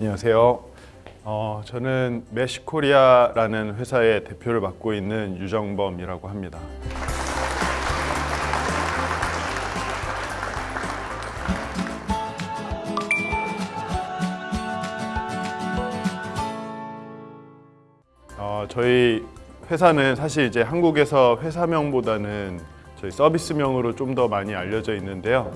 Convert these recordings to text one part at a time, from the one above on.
안녕하세요. 어, 저는 메쉬코리아라는 회사의 대표를 맡고 있는 유정범이라고 합니다. 어, 저희 회사는 사실 이제 한국에서 회사명보다는 저희 서비스명으로 좀 더 많이 알려져 있는데요.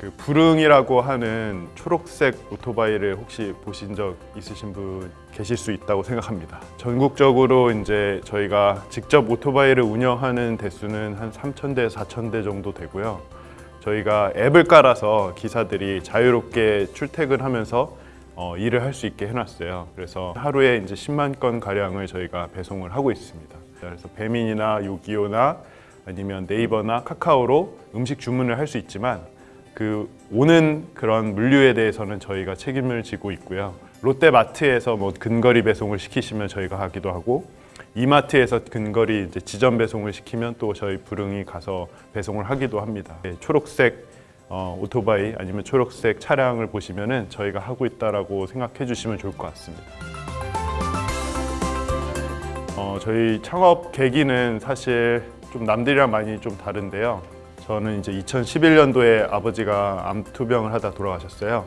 그 부릉이라고 하는 초록색 오토바이를 혹시 보신 적 있으신 분 계실 수 있다고 생각합니다. 전국적으로 이제 저희가 직접 오토바이를 운영하는 대수는 한 3,000대, 4,000대 정도 되고요. 저희가 앱을 깔아서 기사들이 자유롭게 출퇴근하면서 어, 일을 할 수 있게 해놨어요. 그래서 하루에 이제 10만 건 가량을 저희가 배송을 하고 있습니다. 그래서 배민이나 요기요나 아니면 네이버나 카카오로 음식 주문을 할 수 있지만 그 오는 그런 물류에 대해서는 저희가 책임을 지고 있고요. 롯데마트에서 뭐 근거리 배송을 시키시면 저희가 하기도 하고 이마트에서 근거리 이제 지점 배송을 시키면 또 저희 부릉이 가서 배송을 하기도 합니다. 네, 초록색 어, 오토바이 아니면 초록색 차량을 보시면 은 저희가 하고 있다라고 생각해 주시면 좋을 것 같습니다. 어, 저희 창업 계기는 사실 좀 남들이랑 많이 좀 다른데요. 저는 이제 2011년도에 아버지가 암투병을 하다 돌아가셨어요.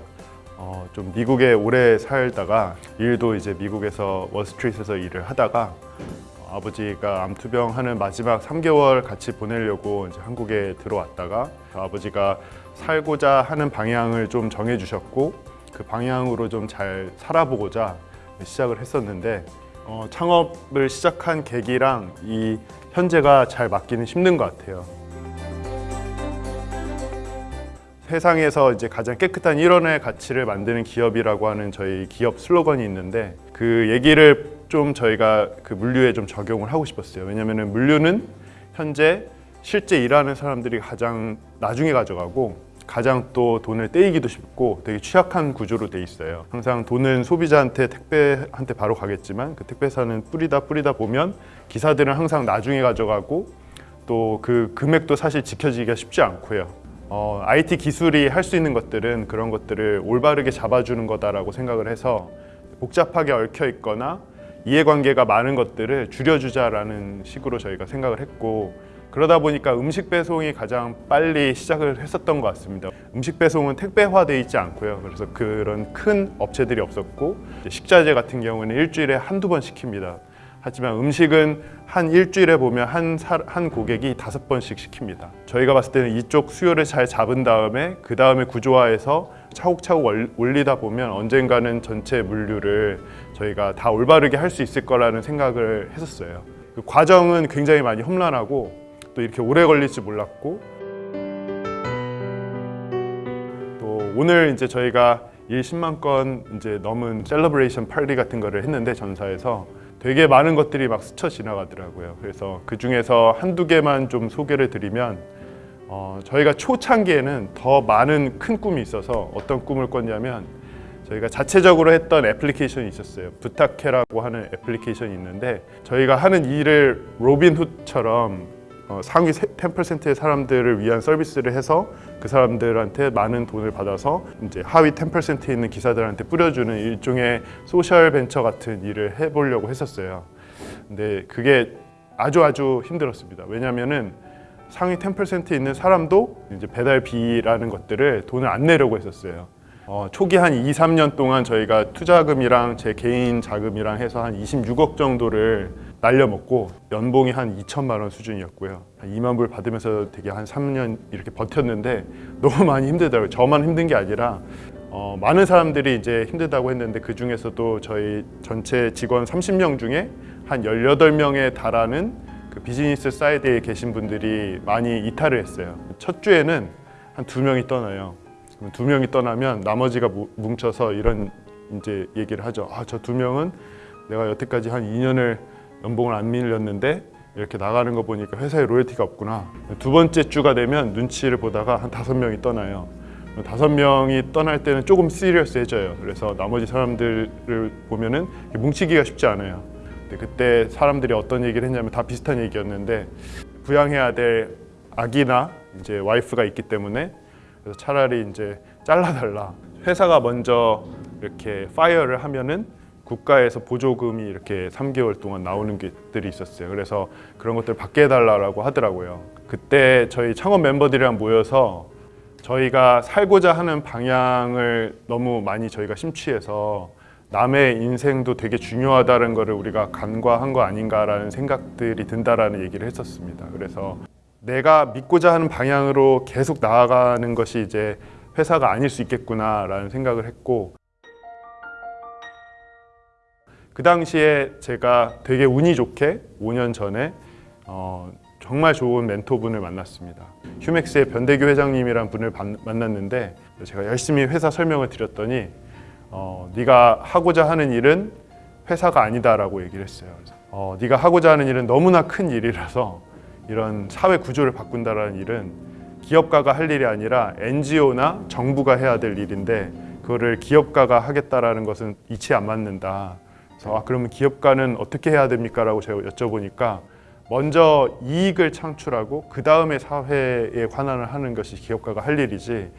어, 좀 미국에 오래 살다가 일도 이제 미국에서 월스트리트에서 일을 하다가 어, 아버지가 암투병하는 마지막 3개월 같이 보내려고 이제 한국에 들어왔다가 아버지가 살고자 하는 방향을 좀 정해 주셨고 그 방향으로 좀 잘 살아보고자 시작을 했었는데 어, 창업을 시작한 계기랑 이 현재가 잘 맞기는 힘든 것 같아요. 세상에서 이제 가장 깨끗한 일원의 가치를 만드는 기업이라고 하는 저희 기업 슬로건이 있는데 그 얘기를 좀 저희가 그 물류에 좀 적용을 하고 싶었어요. 왜냐하면 물류는 현재 실제 일하는 사람들이 가장 나중에 가져가고 가장 또 돈을 떼이기도 쉽고 되게 취약한 구조로 돼 있어요. 항상 돈은 소비자한테 택배한테 바로 가겠지만 그 택배사는 뿌리다 뿌리다 보면 기사들은 항상 나중에 가져가고 또 그 금액도 사실 지켜지기가 쉽지 않고요. 어, IT 기술이 할 수 있는 것들은 그런 것들을 올바르게 잡아주는 거다라고 생각을 해서 복잡하게 얽혀 있거나 이해관계가 많은 것들을 줄여주자라는 식으로 저희가 생각을 했고 그러다 보니까 음식 배송이 가장 빨리 시작을 했었던 것 같습니다. 음식 배송은 택배화돼 있지 않고요. 그래서 그런 큰 업체들이 없었고 식자재 같은 경우는 일주일에 한두 번 시킵니다. 하지만 음식은 한 일주일에 보면 한, 사, 한 고객이 다섯 번씩 시킵니다. 저희가 봤을 때는 이쪽 수요를 잘 잡은 다음에 그 다음에 구조화해서 차곡차곡 올리다 보면 언젠가는 전체 물류를 저희가 다 올바르게 할 수 있을 거라는 생각을 했었어요. 그 과정은 굉장히 많이 험난하고 또 이렇게 오래 걸릴 줄 몰랐고 또 오늘 이제 저희가 일 10만 건 이제 넘은 celebration 파티 같은 거를 했는데 전사에서 되게 많은 것들이 막 스쳐 지나가더라고요. 그래서 그 중에서 한두 개만 좀 소개를 드리면 어, 저희가 초창기에는 더 많은 큰 꿈이 있어서 어떤 꿈을 꿨냐면 저희가 자체적으로 했던 애플리케이션이 있었어요. 부탁해라고 하는 애플리케이션이 있는데 저희가 하는 일을 로빈훗처럼 어, 상위 10%의 사람들을 위한 서비스를 해서 그 사람들한테 많은 돈을 받아서 이제 하위 10%에 있는 기사들한테 뿌려주는 일종의 소셜 벤처 같은 일을 해보려고 했었어요. 근데 그게 아주 아주 힘들었습니다. 왜냐하면은 상위 10%에 있는 사람도 이제 배달비라는 것들을 돈을 안 내려고 했었어요. 어, 초기 한 2, 3년 동안 저희가 투자금이랑 제 개인 자금이랑 해서 한 26억 정도를 날려먹고 연봉이 한 2천만 원 수준이었고요. 한 2만 불 받으면서 되게 한 3년 이렇게 버텼는데 너무 많이 힘들더라고요. 저만 힘든 게 아니라 어, 많은 사람들이 이제 힘들다고 했는데 그 중에서도 저희 전체 직원 30명 중에 한 18명에 달하는 그 비즈니스 사이드에 계신 분들이 많이 이탈을 했어요. 첫 주에는 한 두 명이 떠나요. 두 명이 떠나면 나머지가 뭉쳐서 이런 이제 얘기를 하죠. 아, 저 두 명은 내가 여태까지 한 2년을 연봉을 안 밀렸는데 이렇게 나가는 거 보니까 회사에 로열티가 없구나. 두 번째 주가 되면 눈치를 보다가 한 다섯 명이 떠나요. 다섯 명이 떠날 때는 조금 시리어스해져요. 그래서 나머지 사람들을 보면은 뭉치기가 쉽지 않아요. 그때 사람들이 어떤 얘기를 했냐면 다 비슷한 얘기였는데 부양해야 될 아기나 이제 와이프가 있기 때문에 그래서 차라리 이제 잘라달라. 회사가 먼저 이렇게 fire를 하면은 국가에서 보조금이 이렇게 3개월 동안 나오는 것들이 있었어요. 그래서 그런 것들 받게 해달라고 하더라고요. 그때 저희 창업 멤버들이랑 모여서 저희가 살고자 하는 방향을 너무 많이 저희가 심취해서 남의 인생도 되게 중요하다는 거를 우리가 간과한 거 아닌가라는 생각들이 든다라는 얘기를 했었습니다. 그래서 내가 믿고자 하는 방향으로 계속 나아가는 것이 이제 회사가 아닐 수 있겠구나라는 생각을 했고 그 당시에 제가 되게 운이 좋게 5년 전에 어, 정말 좋은 멘토분을 만났습니다. 휴맥스의 변대규 회장님이란 분을 반- 만났는데 제가 열심히 회사 설명을 드렸더니 어, 네가 하고자 하는 일은 회사가 아니다 라고 얘기를 했어요. 어, 네가 하고자 하는 일은 너무나 큰 일이라서 이런 사회 구조를 바꾼다라는 일은 기업가가 할 일이 아니라 NGO나 정부가 해야 될 일인데 그거를 기업가가 하겠다라는 것은 이치 안 맞는다. 그래서 아, 그러면 기업가는 어떻게 해야 됩니까?라고 제가 여쭤보니까 먼저 이익을 창출하고 그 다음에 사회에 관한을 하는 것이 기업가가 할 일이지.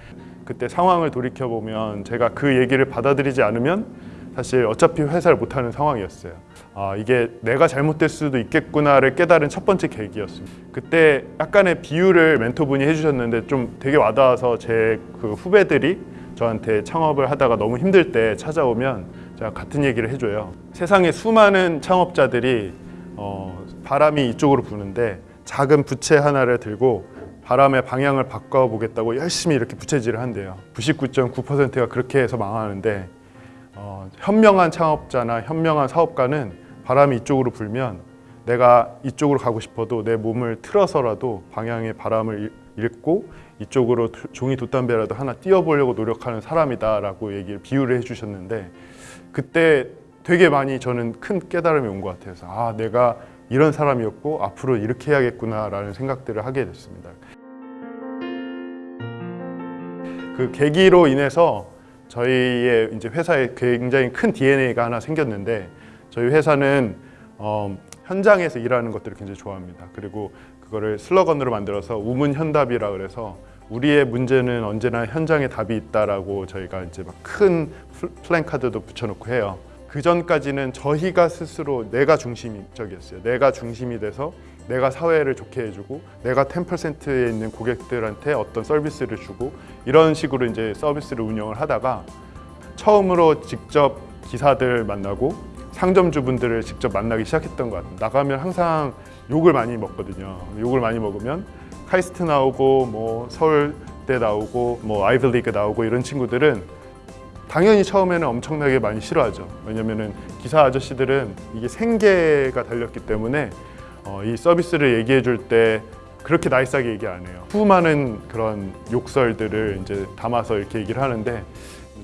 그때 상황을 돌이켜 보면 제가 그 얘기를 받아들이지 않으면 사실 어차피 회사를 못 하는 상황이었어요. 아 이게 내가 잘못될 수도 있겠구나를 깨달은 첫 번째 계기였습니다. 그때 약간의 비유를 멘토분이 해주셨는데 좀 되게 와닿아서 제 그 후배들이 저한테 창업을 하다가 너무 힘들 때 찾아오면 제가 같은 얘기를 해줘요. 세상에 수많은 창업자들이 어, 바람이 이쪽으로 부는데 작은 부채 하나를 들고 바람의 방향을 바꿔보겠다고 열심히 이렇게 부채질을 한대요. 99.9%가 그렇게 해서 망하는데 어, 현명한 창업자나 현명한 사업가는 바람이 이쪽으로 불면 내가 이쪽으로 가고 싶어도 내 몸을 틀어서라도 방향의 바람을 잃- 잃고 이쪽으로 도- 종이 돛담배라도 하나 띄워보려고 노력하는 사람이다 라고 얘기를 비유를 해주셨는데 그때 되게 많이 저는 큰 깨달음이 온 것 같아요. 그래서 아 내가 이런 사람이었고 앞으로 이렇게 해야겠구나라는 생각들을 하게 됐습니다. 그 계기로 인해서 저희의 이제 회사에 굉장히 큰 DNA가 하나 생겼는데 저희 회사는 어, 현장에서 일하는 것들을 굉장히 좋아합니다. 그리고 그거를 슬로건으로 만들어서 우문현답이라 그래서 우리의 문제는 언제나 현장에 답이 있다라고 저희가 이제 막 큰 플랜카드도 붙여놓고 해요. 그 전까지는 저희가 스스로 내가 중심적이었어요. 내가 중심이 돼서 내가 사회를 좋게 해주고 내가 10%에 있는 고객들한테 어떤 서비스를 주고 이런 식으로 이제 서비스를 운영을 하다가 처음으로 직접 기사들 만나고 상점주분들을 직접 만나기 시작했던 것 같아요. 나가면 항상 욕을 많이 먹거든요. 욕을 많이 먹으면 카이스트 나오고 뭐 서울대 나오고 뭐 아이비리그 나오고 이런 친구들은 당연히 처음에는 엄청나게 많이 싫어하죠. 왜냐면은 기사 아저씨들은 이게 생계가 달렸기 때문에 어, 이 서비스를 얘기해 줄 때 그렇게 나이스하게 얘기 안 해요. 수많은 그런 욕설들을 이제 담아서 이렇게 얘기를 하는데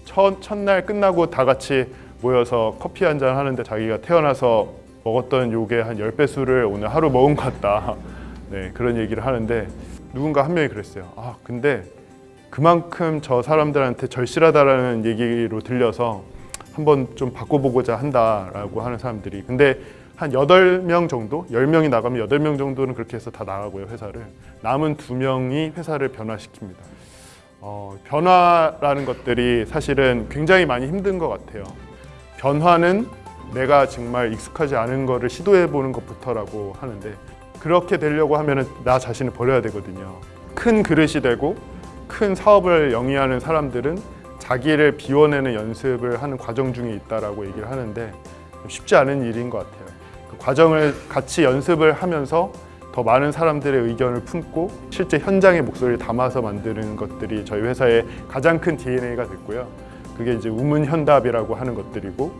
첫, 첫날 끝나고 다 같이 모여서 커피 한 잔 하는데 자기가 태어나서 먹었던 욕의 한 10배 수를 오늘 하루 먹은 것 같다. 네, 그런 얘기를 하는데 누군가 한 명이 그랬어요. 아, 근데 그만큼 저 사람들한테 절실하다라는 얘기로 들려서 한번 좀 바꿔보고자 한다라고 하는 사람들이 근데 한 8명 정도, 10명이 나가면 8명 정도는 그렇게 해서 다 나가고요, 회사를. 남은 2명이 회사를 변화시킵니다. 어, 변화라는 것들이 사실은 굉장히 많이 힘든 것 같아요. 변화는 내가 정말 익숙하지 않은 거를 시도해 보는 것부터라고 하는데 그렇게 되려고 하면 나 자신을 버려야 되거든요. 큰 그릇이 되고 큰 사업을 영위하는 사람들은 자기를 비워내는 연습을 하는 과정 중에 있다라고 얘기를 하는데 쉽지 않은 일인 것 같아요. 그 과정을 같이 연습을 하면서 더 많은 사람들의 의견을 품고 실제 현장의 목소리를 담아서 만드는 것들이 저희 회사의 가장 큰 DNA가 됐고요. 그게 이제 우문현답이라고 하는 것들이고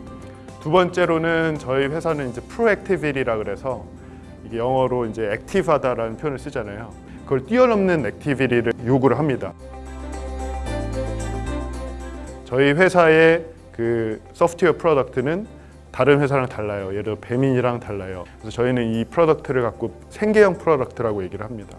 두 번째로는 저희 회사는 이제 proactivity라 그래서 이게 영어로 이제 active하다라는 표현을 쓰잖아요. 그걸 뛰어넘는 activity를 요구를 합니다. 저희 회사의 그 소프트웨어 product는 다른 회사랑 달라요. 예를 들어 배민이랑 달라요. 그래서 저희는 이 product를 갖고 생계형 product라고 얘기를 합니다.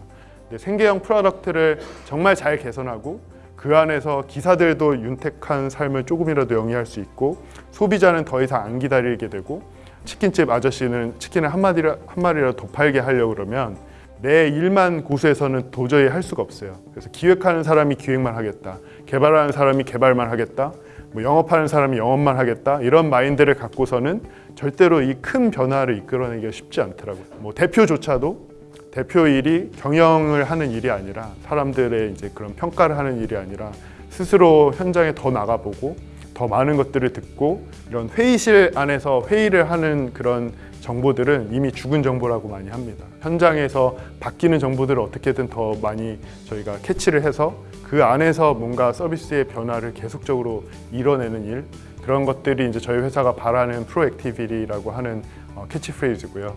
근데 생계형 product를 정말 잘 개선하고 그 안에서 기사들도 윤택한 삶을 조금이라도 영위할 수 있고 소비자는 더 이상 안 기다리게 되고 치킨집 아저씨는 치킨을 한 마리라 한 마리라도 더 팔게 하려고 그러면 내 일만 고수해서는 도저히 할 수가 없어요. 그래서 기획하는 사람이 기획만 하겠다. 개발하는 사람이 개발만 하겠다. 뭐 영업하는 사람이 영업만 하겠다 이런 마인드를 갖고서는 절대로 이 큰 변화를 이끌어내기가 쉽지 않더라고요. 뭐 대표조차도 대표 일이 경영을 하는 일이 아니라 사람들의 이제 그런 평가를 하는 일이 아니라 스스로 현장에 더 나가보고 더 많은 것들을 듣고 이런 회의실 안에서 회의를 하는 그런 정보들은 이미 죽은 정보라고 많이 합니다. 현장에서 바뀌는 정보들을 어떻게든 더 많이 저희가 캐치를 해서 그 안에서 뭔가 서비스의 변화를 계속적으로 이뤄내는 일 그런 것들이 이제 저희 회사가 바라는 proactivity라고 하는 어, 캐치프레이즈고요.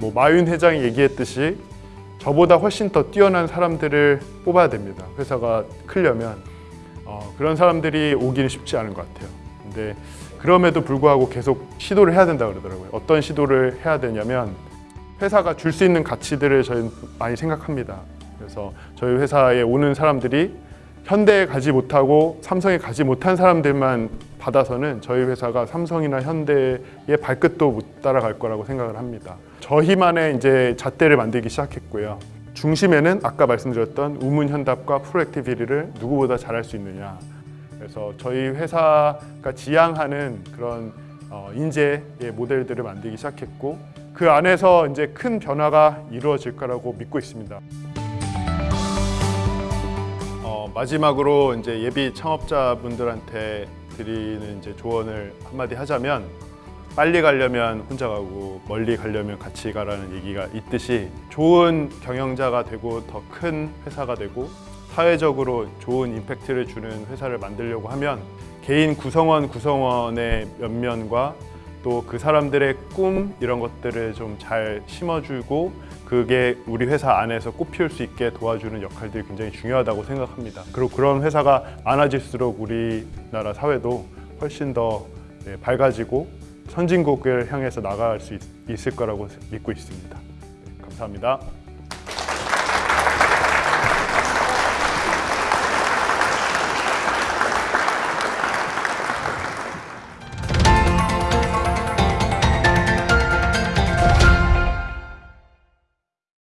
뭐 마윈 회장이 얘기했듯이 저보다 훨씬 더 뛰어난 사람들을 뽑아야 됩니다. 회사가 크려면 어, 그런 사람들이 오기는 쉽지 않은 것 같아요. 근데 그럼에도 불구하고 계속 시도를 해야 된다 그러더라고요. 어떤 시도를 해야 되냐면 회사가 줄 수 있는 가치들을 저희는 많이 생각합니다. 그래서 저희 회사에 오는 사람들이 현대에 가지 못하고 삼성에 가지 못한 사람들만 받아서는 저희 회사가 삼성이나 현대의 발끝도 못 따라갈 거라고 생각을 합니다. 저희만의 이제 잣대를 만들기 시작했고요. 중심에는 아까 말씀드렸던 우문현답과 proactivity를 누구보다 잘할 수 있느냐. 그래서 저희 회사가 지향하는 그런 어, 인재의 모델들을 만들기 시작했고 그 안에서 이제 큰 변화가 이루어질 거라고 믿고 있습니다. 어, 마지막으로 이제 예비 창업자분들한테 드리는 이제 조언을 한마디 하자면 빨리 가려면 혼자 가고 멀리 가려면 같이 가라는 얘기가 있듯이 좋은 경영자가 되고 더 큰 회사가 되고 사회적으로 좋은 임팩트를 주는 회사를 만들려고 하면 개인 구성원 구성원의 면면과 또 그 사람들의 꿈 이런 것들을 좀 잘 심어주고 그게 우리 회사 안에서 꽃피울 수 있게 도와주는 역할들이 굉장히 중요하다고 생각합니다. 그리고 그런 회사가 많아질수록 우리나라 사회도 훨씬 더 네, 밝아지고 선진국을 향해서 나갈 수 있, 있을 거라고 믿고 있습니다. 네, 감사합니다.